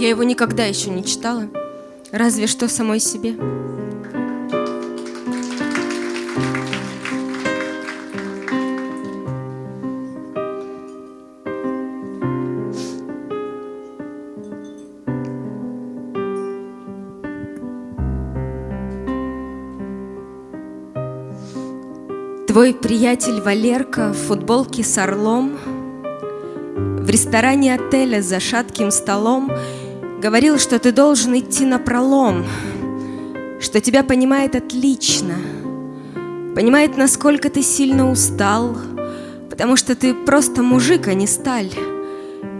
Я его никогда еще не читала, разве что самой себе. Твой приятель Валерка в футболке с орлом В ресторане отеля за шатким столом Говорил, что ты должен идти на пролом Что тебя понимает отлично Понимает, насколько ты сильно устал Потому что ты просто мужик, а не сталь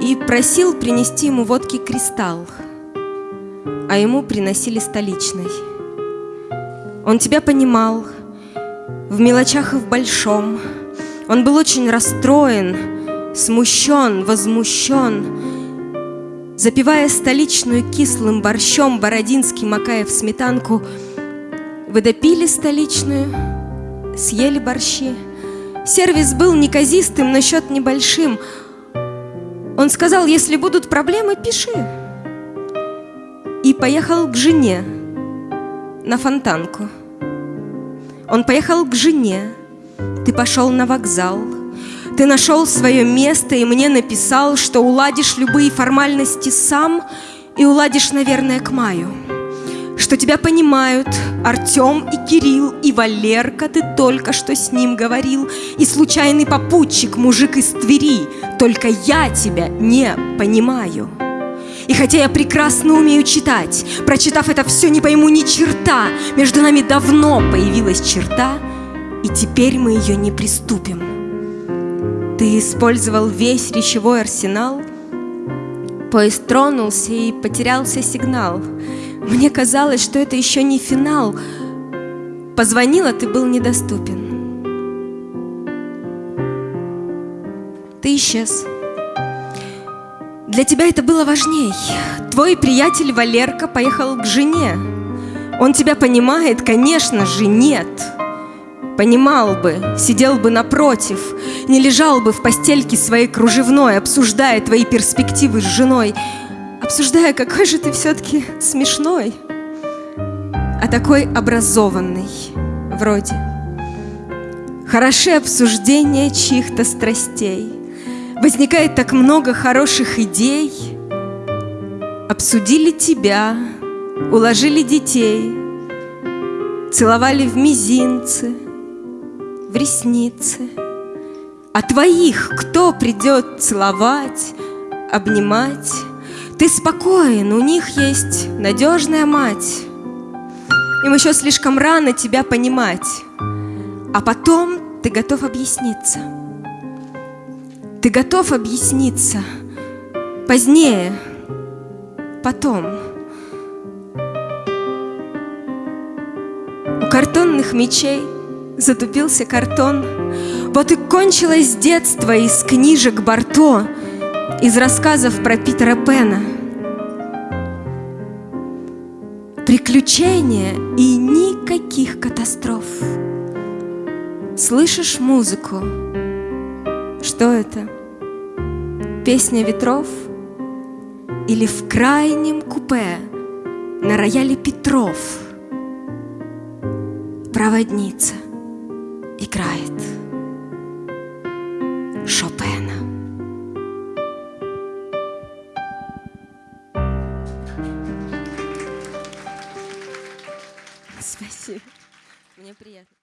И просил принести ему водки кристалл А ему приносили столичный Он тебя понимал – в мелочах и в большом. Он был очень расстроен, смущен, возмущен. Запивая столичную кислым борщом Бородинский, макая в сметанку, Вы допили столичную, съели борщи. Сервис был неказистым, но счет небольшим. Он сказал, если будут проблемы, пиши. И поехал к жене на фонтанку. Он поехал к жене, ты пошел на вокзал, ты нашел свое место и мне написал, что уладишь любые формальности сам и уладишь, наверное, к маю. Что тебя понимают Артем и Кирилл и Валерка, ты только что с ним говорил, и случайный попутчик, мужик из Твери, только я тебя не понимаю. И хотя я прекрасно умею читать, прочитав это все, не пойму ни черта. Между нами давно появилась черта, и теперь мы ее не приступим. Ты использовал весь речевой арсенал, Поезд тронулся и потерялся сигнал. Мне казалось, что это еще не финал. Позвонила, ты был недоступен. Ты исчез. Для тебя это было важней. Твой приятель Валерка поехал к жене. Он тебя понимает, конечно же, нет. Понимал бы, сидел бы напротив, не лежал бы в постельке своей кружевной, обсуждая твои перспективы с женой, обсуждая, какой же ты все-таки смешной, а такой образованный вроде. Хороши обсуждения чьих-то страстей – Возникает так много хороших идей. Обсудили тебя, уложили детей, Целовали в мизинцы, в ресницы. А твоих кто придет целовать, обнимать? Ты спокоен, у них есть надежная мать. Им еще слишком рано тебя понимать. А потом ты готов объясниться – ты готов объясниться позднее, потом. У картонных мечей затупился картон. Вот и кончилось детство из книжек Барто, из рассказов про Питера Пена. Приключения и никаких катастроф. Слышишь музыку? Что это? Песня ветров? Или в крайнем купе на рояле Петров Проводница играет Шопена. Спасибо. Мне приятно.